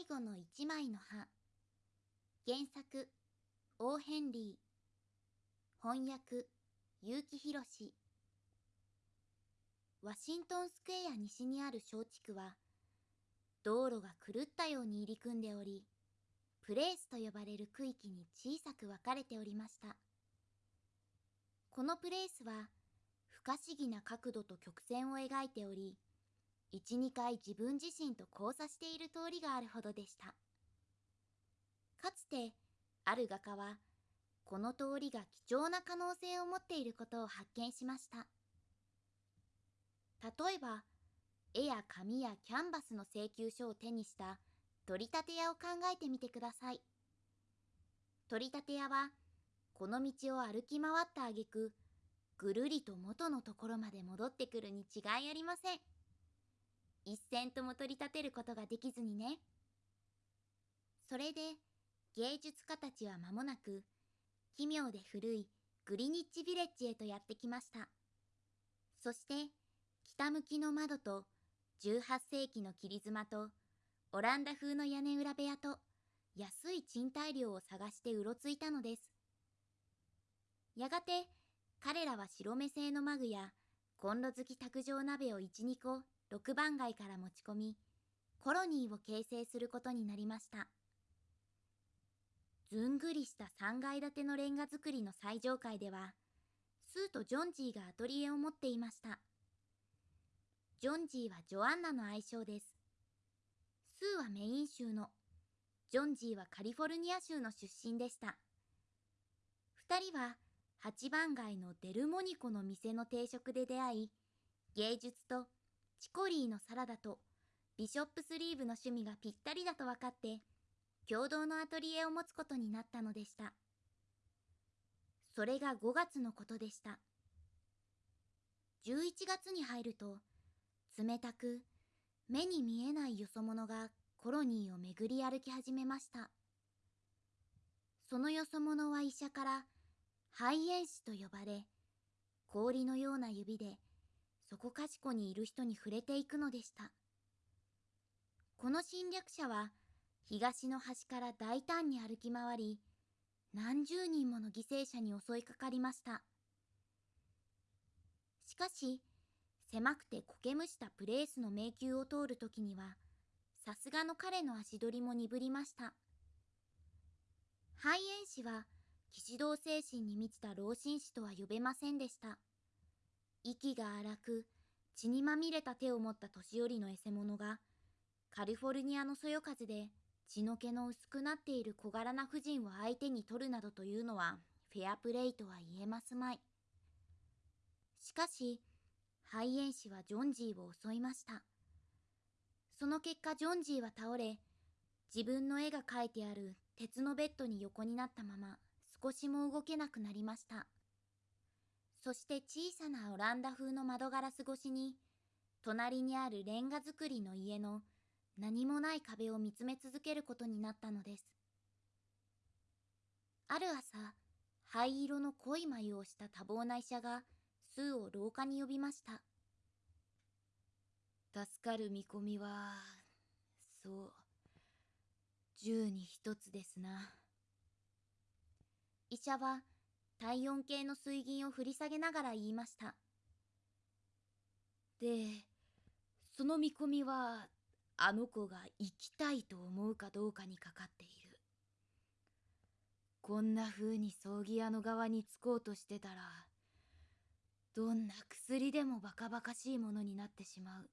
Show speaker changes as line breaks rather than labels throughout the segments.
最後の一枚の葉。原作オーヘンリー。翻訳結城宏ワシントンスクエア西にある小地区は道路が狂ったように入り組んでおりプレースと呼ばれる区域に小さく分かれておりました。このプレースは不可思議な角度と曲線を描いており12回自分自身と交差している通りがあるほどでした。かつてある画家はこの通りが貴重な可能性を持っていることを発見しました。例えば絵や紙やキャンバスの請求書を手にした取り立て屋を考えてみてください。取り立て屋はこの道を歩き回った挙句ぐるりと元のところまで戻ってくるに違いありません。一銭とも取り立てることができずにね。それで芸術家たちは間もなく奇妙で古いグリニッチビレッジへとやってきました。そして北向きの窓と18世紀の切妻とオランダ風の屋根裏部屋と安い賃貸料を探してうろついたのです。やがて彼らは白目製のマグやコンロ好き卓上鍋を12個6番街から持ち込みコロニーを形成することになりました。ずんぐりした3階建てのレンガ造りの最上階ではスーとジョンジーがアトリエを持っていました。ジョンジーはジョアンナの愛称です。スーはメイン州のジョンジーはカリフォルニア州の出身でした。2人は8番街のデルモニコの店の定食で出会い芸術とチコリーのサラダとビショップスリーブの趣味がぴったりだと分かって共同のアトリエを持つことになったのでした。それが5月のことでした。11月に入ると冷たく目に見えないよそ者がコロニーを巡り歩き始めました。そのよそ者は医者から肺炎師と呼ばれ氷のような指でそこかしこにいる人に触れていくのでした。この侵略者は東の端から大胆に歩き回り、何十人もの犠牲者に襲いかかりました。しかし、狭くて苔むしたプレースの迷宮を通るときには、さすがの彼の足取りも鈍りました。肺炎師は、騎士道精神に満ちた老紳士とは呼べませんでした。息が荒く血にまみれた手を持った年寄りのエセ者がカリフォルニアのそよ風で血の気の薄くなっている小柄な婦人を相手に取るなどというのはフェアプレイとは言えますまい。しかし、肺炎師はジョンジーを襲いました。その結果ジョンジーは倒れ、自分の絵が描いてある鉄のベッドに横になったまま少しも動けなくなりました。そして小さなオランダ風の窓ガラス越しに、隣にあるレンガ造りの家の何もない壁を見つめ続けることになったのです。ある朝、灰色の濃い眉をした多忙な医者が、スーを廊下に呼びました。
助かる見込みは、そう、十に一つですな。
医者は、体温計の水銀を振り下げながら言いました。
で、その見込みは、あの子が生きたいと思うかどうかにかかっている。こんな風に葬儀屋の側につこうとしてたら、どんな薬でもバカバカしいものになってしまう。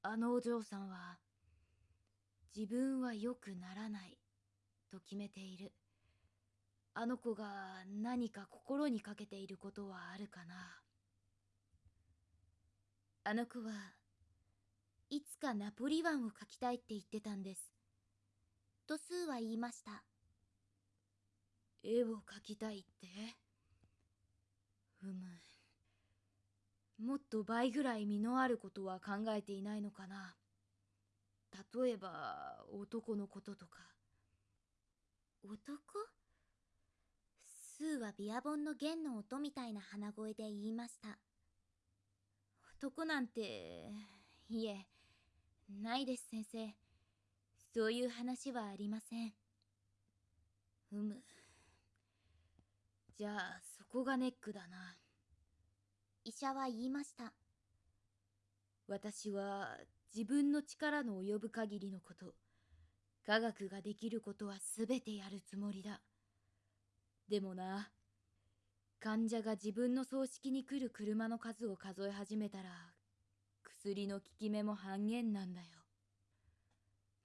あのお嬢さんは、自分は良くならないと決めている。あの子が何か心にかけていることはあるかな？
あの子はいつかナポリワンを描きたいって言ってたんです。とスーは言いました。
絵を描きたいって？うむ。もっと倍ぐらい実のあることは考えていないのかな？例えば男のこととか。
男？スーはビアボンの弦の音みたいな鼻声で言いました。
男なんて、いえ、ないです先生。そういう話はありません。うむ。じゃあそこがネックだな。
医者は言いました。
私は自分の力の及ぶ限りのこと科学ができることは全てやるつもりだでもな。患者が自分の葬式に来る車の数を数え始めたら薬の効き目も半減なんだよ。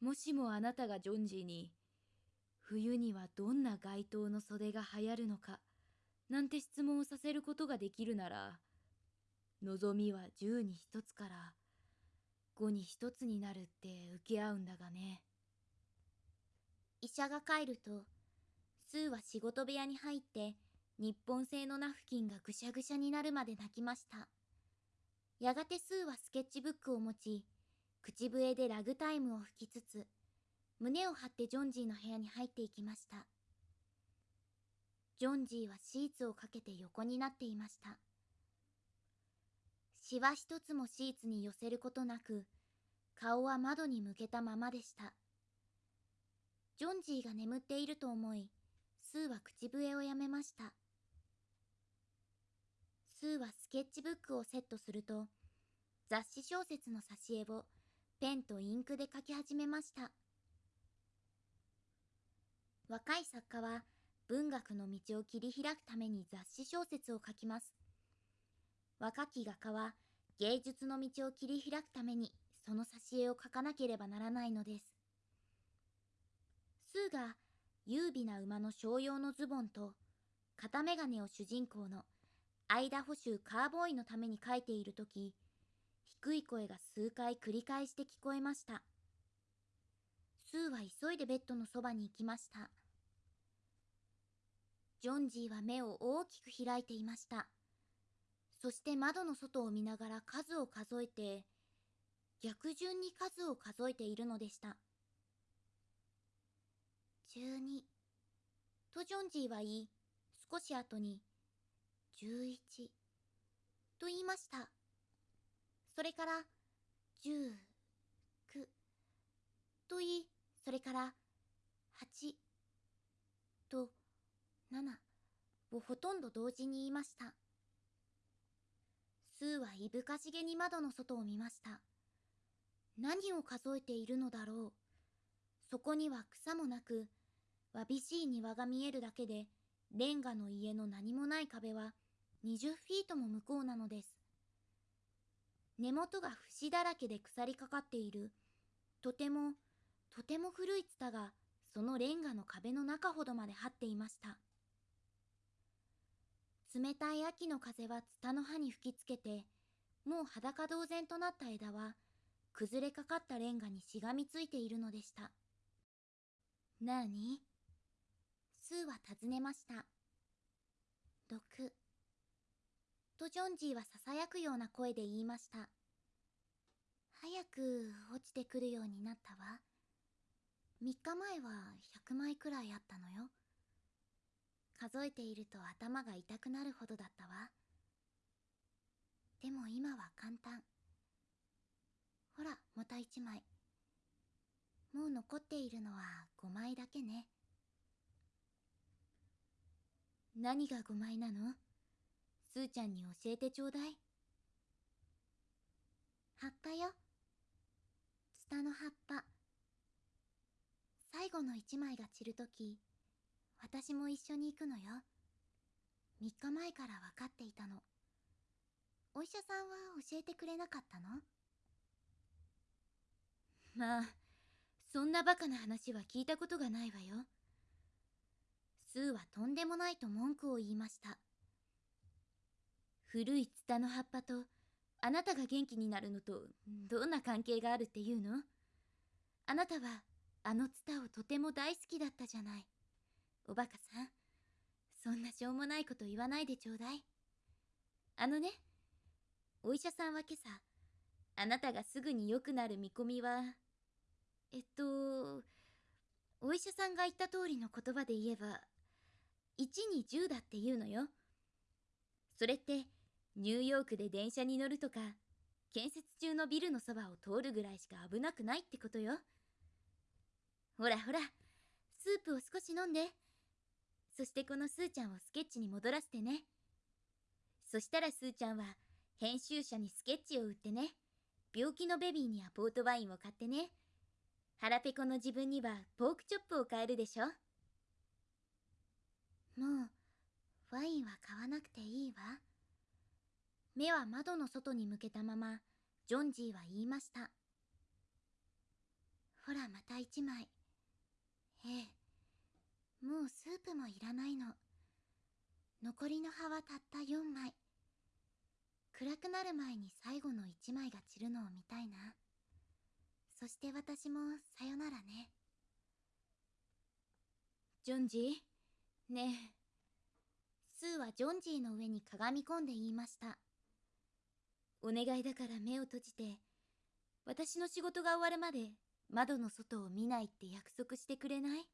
もしもあなたがジョンジーに冬にはどんな街灯の袖が流行るのかなんて質問をさせることができるなら望みは10に1つから5に1つになるって受け合うんだがね。
医者が帰るとスーは仕事部屋に入って日本製のナフキンがぐしゃぐしゃになるまで泣きました。やがてスーはスケッチブックを持ち口笛でラグタイムを吹きつつ胸を張ってジョンジーの部屋に入っていきました。ジョンジーはシーツをかけて横になっていました。シワ一つもシーツに寄せることなく顔は窓に向けたままでした。ジョンジーが眠っていると思いスーは口笛をやめました。スーはスケッチブックをセットすると雑誌小説の挿絵をペンとインクで書き始めました。若い作家は文学の道を切り開くために雑誌小説を書きます。若き画家は芸術の道を切り開くためにその挿絵を描かなければならないのです。スーが優美な馬の商用のズボンと片眼鏡を主人公の間補修カーボーイのために書いている時低い声が数回繰り返して聞こえました。スーは急いでベッドのそばに行きました。ジョンジーは目を大きく開いていました。そして窓の外を見ながら数を数えて逆順に数を数えているのでした。12とジョンジーは言い。少し後に。11と言いました。それから10、9と言いそれから8と7をほとんど同時に言いました。スーはいぶかしげに窓の外を見ました。何を数えているのだろう。そこには草もなくわびしい庭が見えるだけでレンガの家の何もない壁は20フィートも向こうなのです。根元が節だらけで腐りかかっている。とてもとても古いツタがそのレンガの壁の中ほどまで張っていました。冷たい秋の風はツタの葉に吹きつけてもう裸同然となった枝は崩れかかったレンガにしがみついているのでした。なに？スーは尋ねました。毒とジョンジーはささやくような声で言いました。早く落ちてくるようになったわ。3日前は100枚くらいあったのよ。数えていると頭が痛くなるほどだったわ。でも今は簡単。ほらまた1枚。もう残っているのは5枚だけね。何が5枚なの？すーちゃんに教えてちょうだい。葉っぱよ。ツタの葉っぱ。最後の1枚が散るとき私も一緒に行くのよ。3日前から分かっていたの。お医者さんは教えてくれなかったの？
まあそんなバカな話は聞いたことがないわよ。
スーはとんでもないと文句を言いました。
古いツタの葉っぱとあなたが元気になるのとどんな関係があるっていうの？あなたはあのツタをとても大好きだったじゃない。おバカさんそんなしょうもないこと言わないでちょうだい。あのねお医者さんは今朝あなたがすぐに良くなる見込みはえっとお医者さんが言った通りの言葉で言えば1に10だって言うのよ。それってニューヨークで電車に乗るとか建設中のビルのそばを通るぐらいしか危なくないってことよ。ほらほらスープを少し飲んで。そしてこのスーちゃんをスケッチに戻らせてね。そしたらスーちゃんは編集者にスケッチを売ってね。病気のベビーにはポートワインを買ってね。腹ペコの自分にはポークチョップを買えるでしょ。
もうワインは買わなくていいわ。目は窓の外に向けたままジョンジーは言いました。ほらまた一枚。ええ。もうスープもいらないの。残りの葉はたった4枚。暗くなる前に最後の1枚が散るのを見たいな。そして私もさよならね。
ジョンジー。ねえ。
スーはジョンジーの上にかがみ込んで言いました。
お願いだから目を閉じて私の仕事が終わるまで窓の外を見ないって約束してくれない？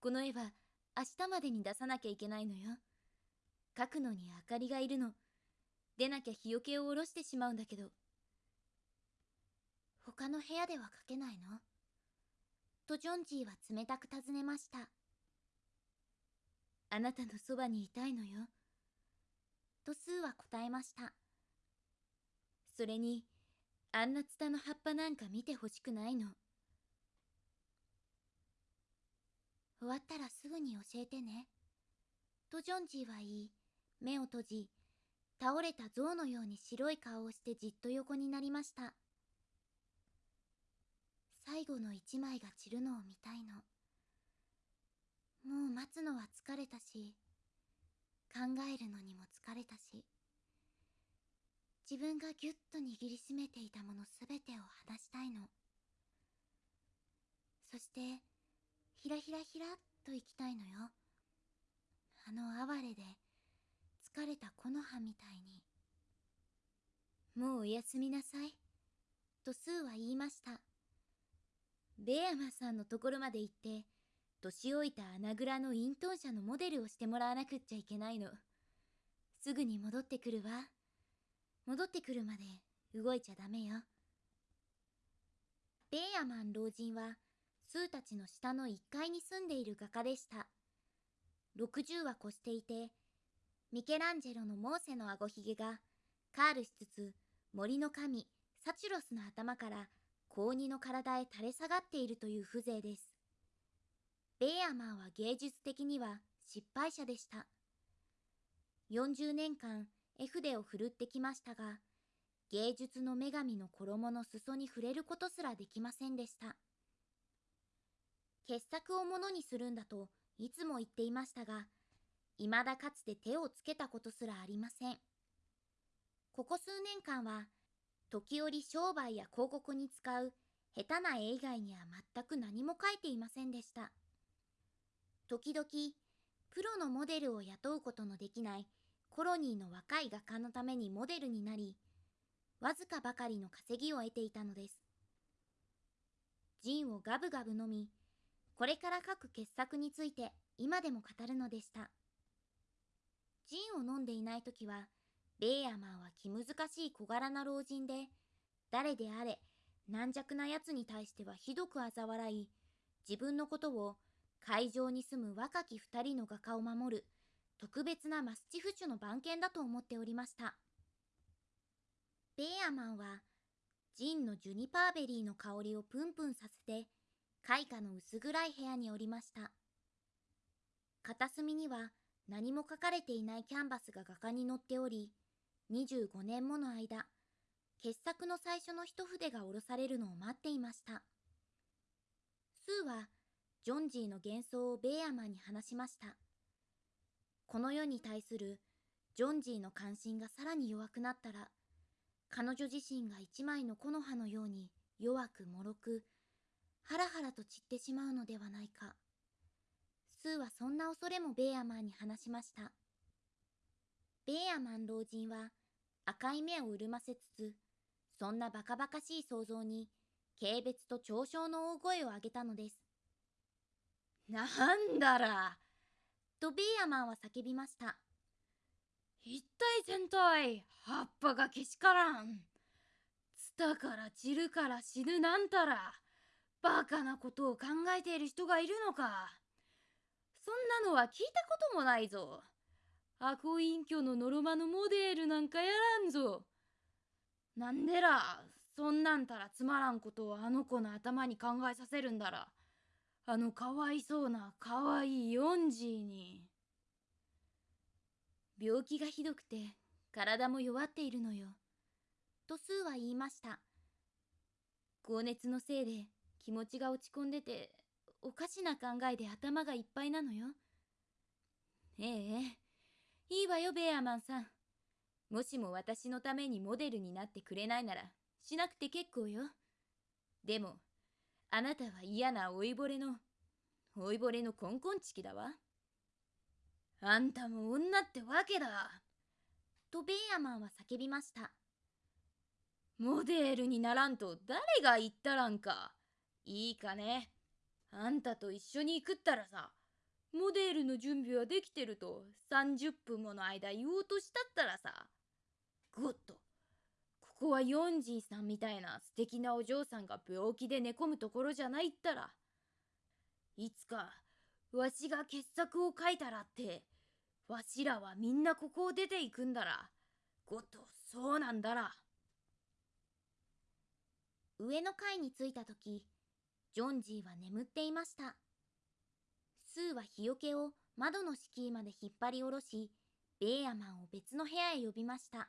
この絵は明日までに出さなきゃいけないのよ。描くのに明かりがいるの。出なきゃ日よけを下ろしてしまうんだけど。
他の部屋では描けないの？とジョンジーは冷たく尋ねました。
あなたのそばにいたいのよ。
とスーは答えました。
それにあんなツタの葉っぱなんか見てほしくないの。
終わったらすぐに教えてね。とジョンジーは言い。目を閉じ倒れた象のように白い顔をしてじっと横になりました。最後の一枚が散るのを見たいの。もう待つのは疲れたし考えるのにも疲れたし自分がぎゅっと握りしめていたものすべてを話したいの。そしてひらひらひらっと行きたいのよ。あの哀れで疲れた木の葉みたいに。
もうおやすみなさい。
とスーは言いました。
ベアマさんのところまで行って年老いた穴蔵の隠遁者のモデルをしてもらわなくっちゃいけないの。すぐに戻ってくるわ。戻ってくるまで動いちゃダメよ。
ベーアマン老人はスーたちの下の1階に住んでいる画家でした。60は越していてミケランジェロのモーセのあごひげがカールしつつ森の神サチュロスの頭から高2の体へ垂れ下がっているという風情です。ベーアマンは芸術的には失敗者でした。40年間絵筆を振るってきましたが芸術の女神の衣の裾に触れることすらできませんでした。傑作をものにするんだといつも言っていましたが未だかつて手をつけたことすらありません。ここ数年間は時折商売や広告に使う下手な絵以外には全く何も書いていませんでした。時々プロのモデルを雇うことのできないコロニーの若い画家のためにモデルになりわずかばかりの稼ぎを得ていたのです。ジンをガブガブ飲みこれから書く傑作について今でも語るのでした。ジンを飲んでいない時はベーヤマンは気難しい小柄な老人で誰であれ軟弱なやつに対してはひどく嘲笑い自分のことを会場に住む若き二人の画家を守る特別なマスチフ種の番犬だと思っておりました。ベーアマンはジンのジュニパーベリーの香りをプンプンさせて開花の薄暗い部屋におりました。片隅には何も書かれていないキャンバスが画家に載っており25年もの間傑作の最初の一筆が下ろされるのを待っていました。スーはジョンジーの幻想をベーアマンに話しました。この世に対するジョンジーの関心がさらに弱くなったら彼女自身が一枚の木の葉のように弱く脆くハラハラと散ってしまうのではないか。スーはそんな恐れもベーアマンに話しました。ベーアマン老人は赤い目を潤ませつつそんなバカバカしい想像に軽蔑と嘲笑の大声を上げたのです。
なんだら。
とベーアマンは叫びました。
一体全体葉っぱがけしからん。ツタから散るから死ぬなんたらバカなことを考えている人がいるのか。そんなのは聞いたこともないぞ。アコ隠居のノロマのモデルなんかやらんぞ。なんでらそんなんたらつまらんことをあの子の頭に考えさせるんだら。あのかわいそうなかわいいヨンジーに。
病気がひどくて体も弱っているのよ。とスーは言いました。高熱のせいで気持ちが落ち込んでておかしな考えで頭がいっぱいなのよ。ええいいわよベアマンさん。もしも私のためにモデルになってくれないならしなくて結構よ。でもあなたは嫌な老いぼれの老いぼれのコンコンチキだわ。
あんたも女ってわけだ。
とベイアマンは叫びました。
モデルにならんと誰が言ったらんか。いいかね。あんたと一緒に行くったらさモデルの準備はできてると30分もの間言おうとしたったらさゴッとこはヨンジーさんみたいな素敵なお嬢さんが病気で寝込むところじゃないったらいつかわしが傑作を書いたらってわしらはみんなここを出ていくんだらゴッとそうなんだら。
上の階に着いた時ジョンジーは眠っていました。スーは日よけを窓の敷居まで引っ張り下ろしベーアマンを別の部屋へ呼びました。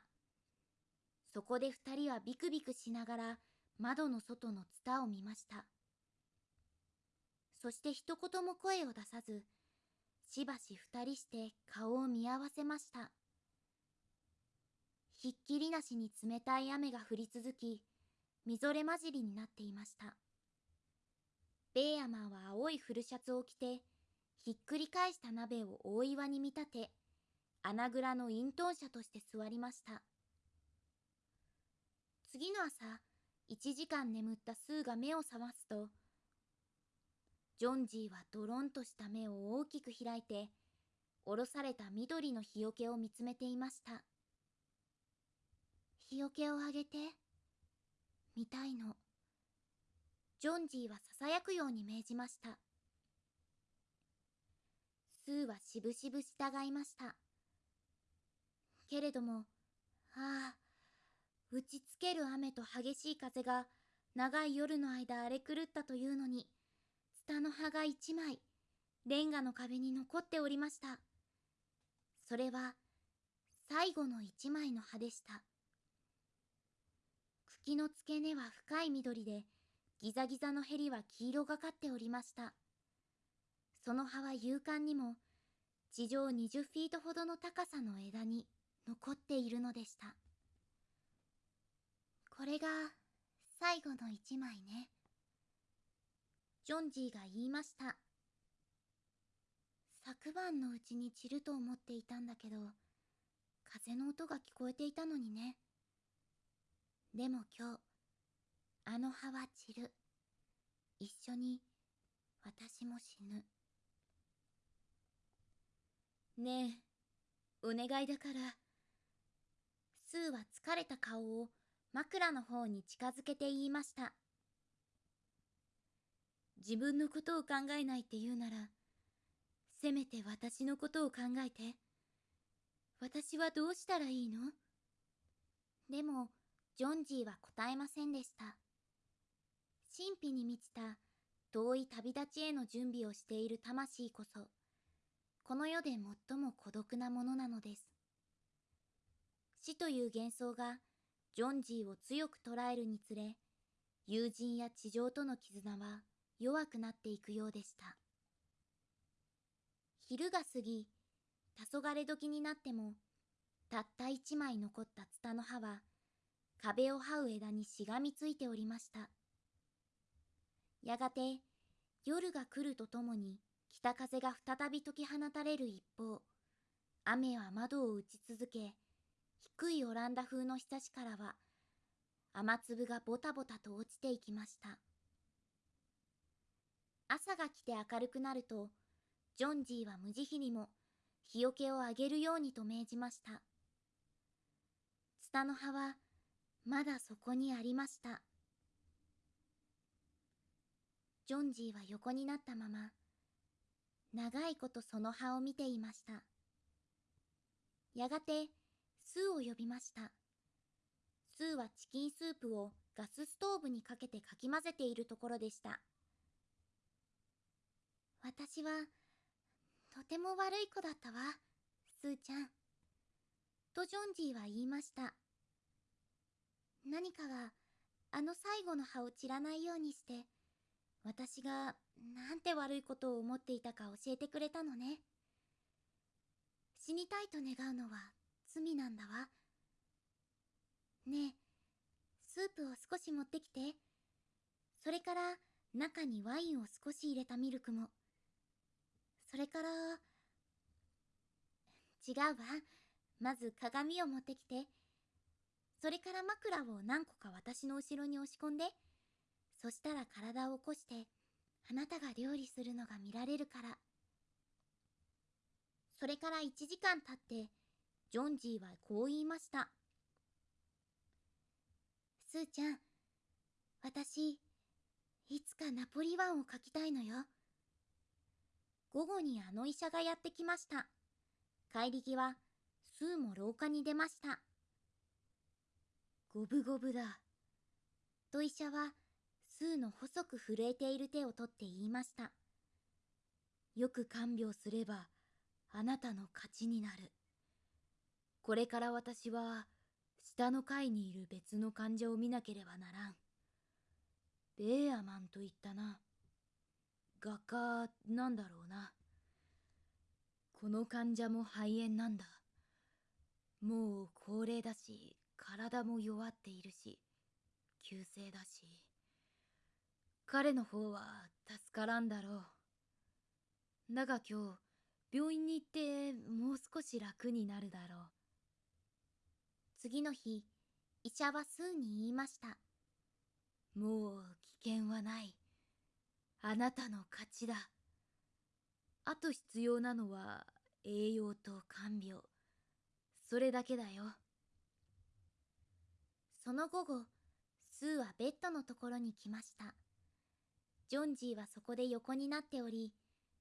そこで二人はビクビクしながら窓の外のツタを見ました。そして一言も声を出さずしばし二人して顔を見合わせました。ひっきりなしに冷たい雨が降り続きみぞれ混じりになっていました。ベーアマンは青い古シャツを着てひっくり返した鍋を大岩に見立て穴蔵の隠遁者として座りました。次の朝1時間眠ったスーが目を覚ますとジョンジーはドロンとした目を大きく開いておろされた緑の日よけを見つめていました。日よけをあげて見たいの。ジョンジーはささやくように命じました。スーはしぶしぶ従いました。けれどもああ打ちつける雨と激しい風が長い夜の間荒れ狂ったというのにツタの葉が一枚レンガの壁に残っておりました。それは最後の一枚の葉でした。茎の付け根は深い緑でギザギザのへりは黄色がかっておりました。その葉は勇敢にも地上20フィートほどの高さの枝に残っているのでした。これが最後の一枚ね。ジョンジーが言いました。昨晩のうちに散ると思っていたんだけど風の音が聞こえていたのにね。でも今日あの葉は散る。一緒に私も死ぬ。ねえお願いだからスーは疲れた顔を枕の方に近づけて言いました。自分のことを考えないって言うならせめて私のことを考えて私はどうしたらいいの？でもジョンジーは答えませんでした。神秘に満ちた遠い旅立ちへの準備をしている魂こそこの世で最も孤独なものなのです。死という幻想がジョンジーを強く捉えるにつれ友人や地上との絆は弱くなっていくようでした。昼が過ぎ黄昏時になってもたった一枚残ったツタの葉は壁を這う枝にしがみついておりました。やがて夜が来るとともに北風が再び解き放たれる一方雨は窓を打ち続け低いオランダ風のひさしからは雨粒がボタボタと落ちていきました。朝が来て明るくなるとジョンジーは無慈悲にも日よけをあげるようにと命じました。ツタの葉はまだそこにありました。ジョンジーは横になったまま長いことその葉を見ていました。やがてスーを呼びました。スーはチキンスープをガスストーブにかけてかき混ぜているところでした。私はとても悪い子だったわスーちゃん。とジョンジーは言いました。何かがあの最後の葉を散らないようにして私がなんて悪いことを思っていたか教えてくれたのね。死にたいと願うのは罪なんだわ。ねえスープを少し持ってきて。それから中にワインを少し入れたミルクも。それから違うわ。まず鏡を持ってきて。それから枕を何個か私の後ろに押し込んで。そしたら体を起こしてあなたが料理するのが見られるから。それから1時間経ってジョンジーはこう言いました。スーちゃん私いつかナポリワンを描きたいのよ。午後にあの医者がやってきました。帰り際スーも廊下に出ました。
五分五分だ。
と医者はスーの細く震えている手を取って言いました。
よく看病すればあなたの勝ちになる。これから私は下の階にいる別の患者を見なければならん。ベーアマンと言ったな。画家なんだろうな。この患者も肺炎なんだ。もう高齢だし体も弱っているし急性だし。彼の方は助からんだろう。だが今日病院に行ってもう少し楽になるだろう。
次の日医者はスーに言いました。
もう危険はない。あなたの勝ちだ。あと必要なのは栄養と看病。それだけだよ。
その午後スーはベッドのところに来ました。ジョンジーはそこで横になっており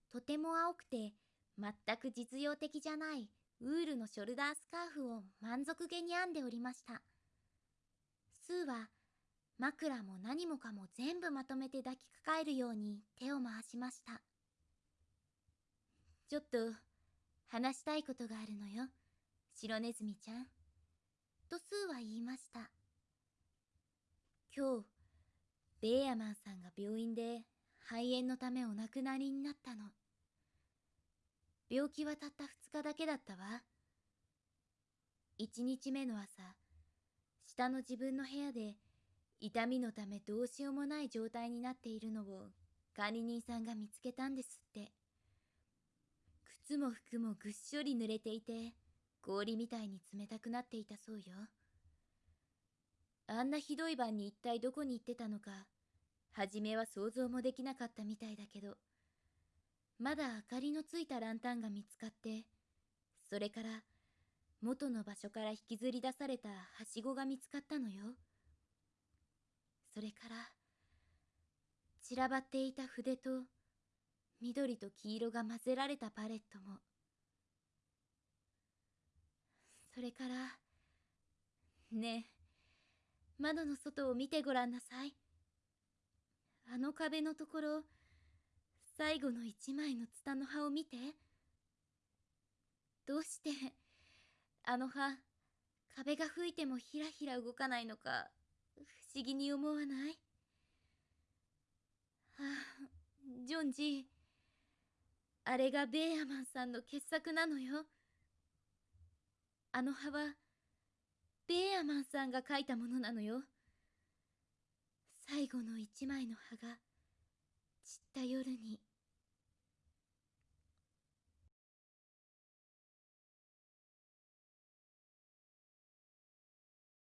とても青くて全く実用的じゃないウールのショルダースカーフを満足げに編んでおりました。スーは枕も何もかも全部まとめて抱きかかえるように手を回しました。ちょっと話したいことがあるのよ。白ネズミちゃん。とスーは言いました。今日ベーヤマンさんが病院で肺炎のためお亡くなりになったの。病気はたった2日だけだったわ。1日目の朝下の自分の部屋で痛みのためどうしようもない状態になっているのを管理人さんが見つけたんですって。靴も服もぐっしょり濡れていて氷みたいに冷たくなっていたそうよ。あんなひどい晩に一体どこに行ってたのか初めは想像もできなかったみたいだけどまだ明かりのついたランタンが見つかってそれから元の場所から引きずり出されたはしごが見つかったのよ。それから散らばっていた筆と緑と黄色が混ぜられたパレットも。それからねえ窓の外を見てごらんなさい。あの壁のところ最後の一枚のツタの葉を見て。どうしてあの葉壁が吹いてもひらひら動かないのか不思議に思わない？ああジョンジーあれがベーアマンさんの傑作なのよ。あの葉はベーアマンさんが描いたものなのよ。最後の一枚の葉が散った夜に。